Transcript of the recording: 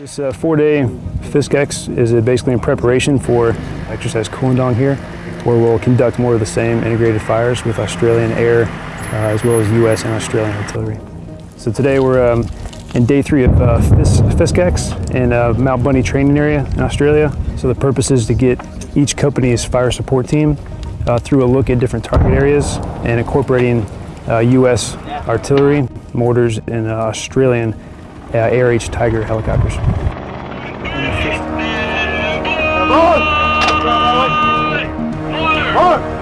This uh, four-day FISCEX is uh, basically in preparation for exercise Koolendong here, where we'll conduct more of the same integrated fires with Australian air uh, as well as U.S. and Australian artillery. So today we're um, in day three of uh, FIS in uh, Mount Bundey training area in Australia. So the purpose is to get each company's fire support team uh, through a look at different target areas and incorporating U.S. artillery, mortars, and Australian uh, ARH Tiger helicopters. Come on!